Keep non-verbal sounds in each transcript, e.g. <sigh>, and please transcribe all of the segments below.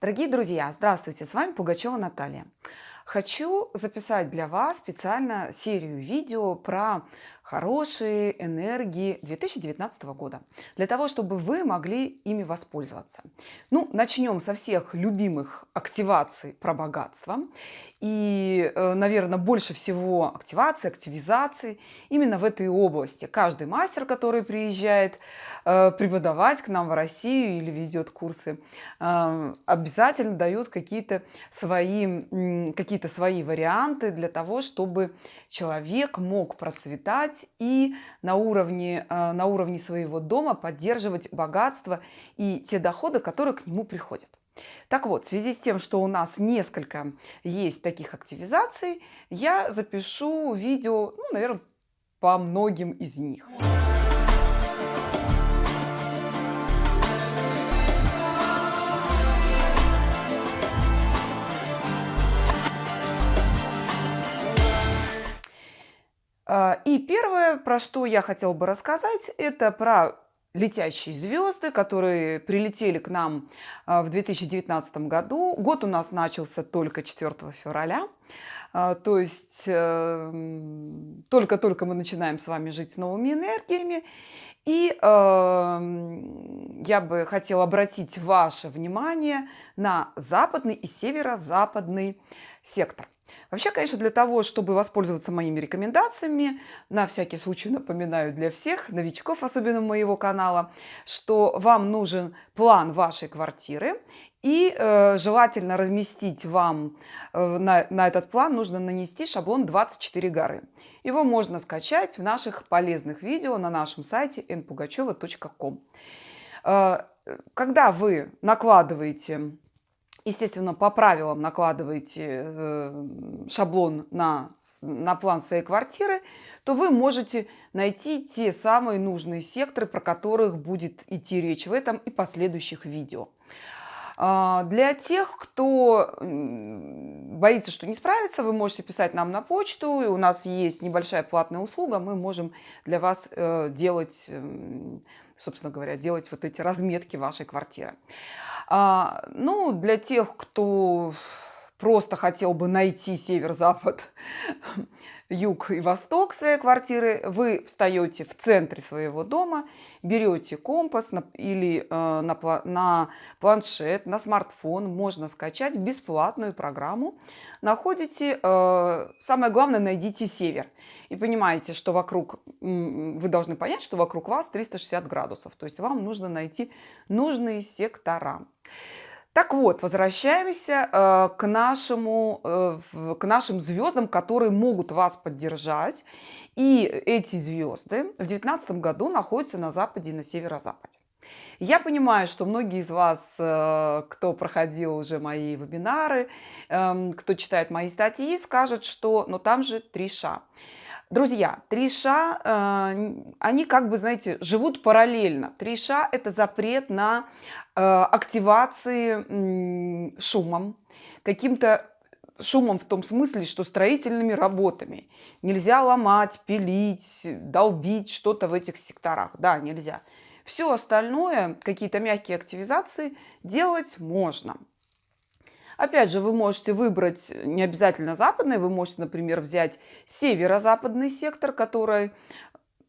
Дорогие друзья, здравствуйте! С вами Пугачева Наталья. Хочу записать для вас специально серию видео про хорошие энергии 2019 года, для того, чтобы вы могли ими воспользоваться. Ну, начнем со всех любимых активаций про богатство. И, э, наверное, больше всего активации, активизации именно в этой области. Каждый мастер, который приезжает э, преподавать к нам в Россию или ведет курсы, э, обязательно дает какие-то свои, какие свои варианты для того, чтобы человек мог процветать и на уровне, на уровне своего дома поддерживать богатство и те доходы, которые к нему приходят. Так вот, в связи с тем, что у нас несколько есть таких активизаций, я запишу видео, ну, наверное, по многим из них. И первое, про что я хотела бы рассказать, это про летящие звезды, которые прилетели к нам а, в 2019 году. Год у нас начался только 4 февраля. А, то есть эм, только-только мы начинаем с вами жить с новыми энергиями. И э, я бы хотела обратить ваше внимание на западный и северо-западный сектор. Вообще, конечно, для того, чтобы воспользоваться моими рекомендациями, на всякий случай напоминаю для всех новичков, особенно моего канала, что вам нужен план вашей квартиры и э, желательно разместить вам э, на, на этот план нужно нанести шаблон 24 горы. Его можно скачать в наших полезных видео на нашем сайте npugacheva.com. Э, когда вы накладываете естественно, по правилам накладываете э, шаблон на, на план своей квартиры, то вы можете найти те самые нужные секторы, про которых будет идти речь в этом и последующих видео. А, для тех, кто боится, что не справится, вы можете писать нам на почту. И у нас есть небольшая платная услуга. Мы можем для вас э, делать, эм, собственно говоря, делать вот эти разметки вашей квартиры. А, ну, для тех, кто просто хотел бы найти север-запад, <laughs> юг и восток своей квартиры, вы встаете в центре своего дома, берете компас на, или э, на, на планшет, на смартфон, можно скачать бесплатную программу. Находите, э, самое главное, найдите север. И понимаете, что вокруг, вы должны понять, что вокруг вас 360 градусов. То есть вам нужно найти нужные сектора. Так вот, возвращаемся э, к, нашему, э, к нашим звездам, которые могут вас поддержать. И эти звезды в 2019 году находятся на западе и на северо-западе. Я понимаю, что многие из вас, э, кто проходил уже мои вебинары, э, кто читает мои статьи, скажут, что но там же три ша. Друзья, три ша, э, они как бы, знаете, живут параллельно. Три ша – это запрет на э, активации шумом, каким-то шумом в том смысле, что строительными работами. Нельзя ломать, пилить, долбить что-то в этих секторах. Да, нельзя. Все остальное, какие-то мягкие активизации делать можно. Опять же, вы можете выбрать не обязательно западный, вы можете, например, взять северо-западный сектор, который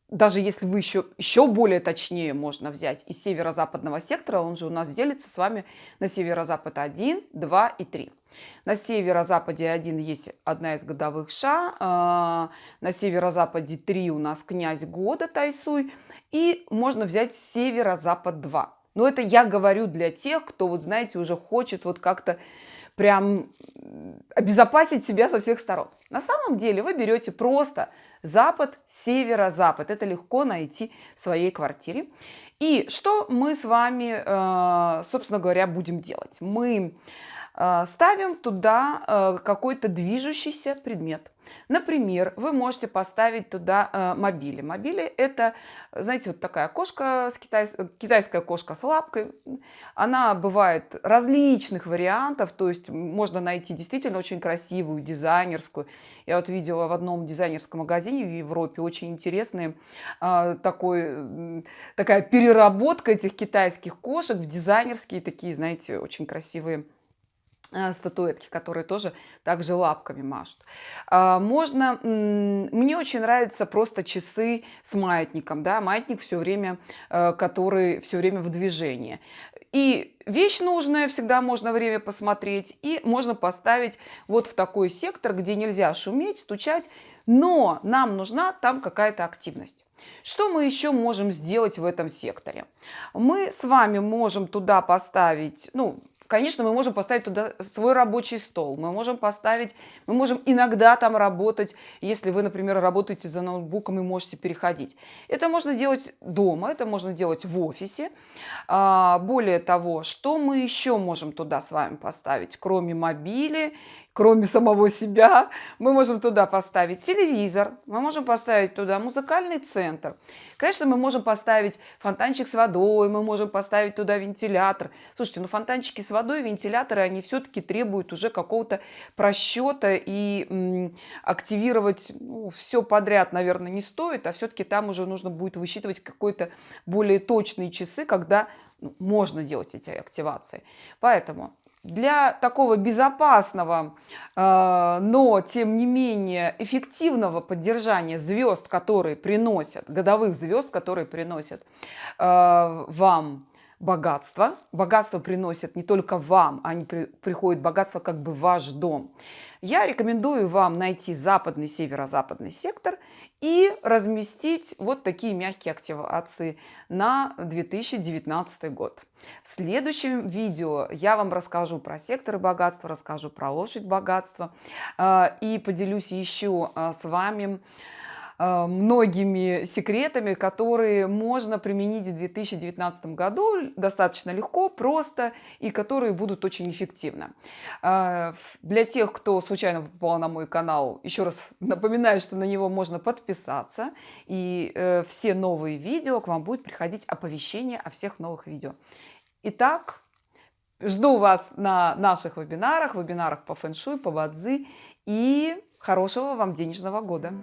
даже если вы еще, еще более точнее можно взять из северо-западного сектора, он же у нас делится с вами на северо-запад 1, 2 и 3. На северо-западе 1 есть одна из годовых ша, а, на северо-западе 3 у нас князь года Тайсуй, и можно взять северо-запад 2. Но это я говорю для тех, кто, вот знаете, уже хочет вот как-то прям обезопасить себя со всех сторон. На самом деле вы берете просто запад, северо-запад. Это легко найти в своей квартире. И что мы с вами, э, собственно говоря, будем делать? Мы э, ставим туда э, какой-то движущийся предмет. Например, вы можете поставить туда э, мобили. Мобили это, знаете, вот такая кошка, с китайс... китайская кошка с лапкой. Она бывает различных вариантов, то есть можно найти действительно очень красивую, дизайнерскую. Я вот видела в одном дизайнерском магазине в Европе очень интересные э, такой, такая переработка этих китайских кошек в дизайнерские такие, знаете, очень красивые э, статуэтки, которые тоже также лапками машут. А, можно, мне очень нравятся просто часы с маятником, да, маятник все время, э, который все время в движении. И вещь нужная, всегда можно время посмотреть, и можно поставить вот в такой сектор, где нельзя шуметь, стучать, но нам нужна там какая-то активность. Что мы еще можем сделать в этом секторе? Мы с вами можем туда поставить, ну, Конечно, мы можем поставить туда свой рабочий стол, мы можем поставить, мы можем иногда там работать, если вы, например, работаете за ноутбуком и можете переходить. Это можно делать дома, это можно делать в офисе. А, более того, что мы еще можем туда с вами поставить, кроме мобили кроме самого себя. Мы можем туда поставить телевизор, мы можем поставить туда музыкальный центр. Конечно, мы можем поставить фонтанчик с водой, мы можем поставить туда вентилятор. Слушайте, ну фонтанчики с водой, вентиляторы, они все-таки требуют уже какого-то просчета и м, активировать ну, все подряд, наверное, не стоит, а все-таки там уже нужно будет высчитывать какой-то более точные часы, когда ну, можно делать эти активации. Поэтому для такого безопасного, э, но тем не менее эффективного поддержания звезд, которые приносят, годовых звезд, которые приносят э, вам богатство. Богатство приносят не только вам, они при, приходят богатство как бы в ваш дом. Я рекомендую вам найти западный, северо-западный сектор и разместить вот такие мягкие активации на 2019 год. В следующем видео я вам расскажу про секторы богатства, расскажу про лошадь богатства э, и поделюсь еще э, с вами многими секретами, которые можно применить в 2019 году достаточно легко, просто и которые будут очень эффективны. Э, для тех, кто случайно попал на мой канал, еще раз напоминаю, что на него можно подписаться, и э, все новые видео к вам будет приходить оповещение о всех новых видео. Итак, жду вас на наших вебинарах, вебинарах по фэншуй, по бадзи и хорошего вам денежного года!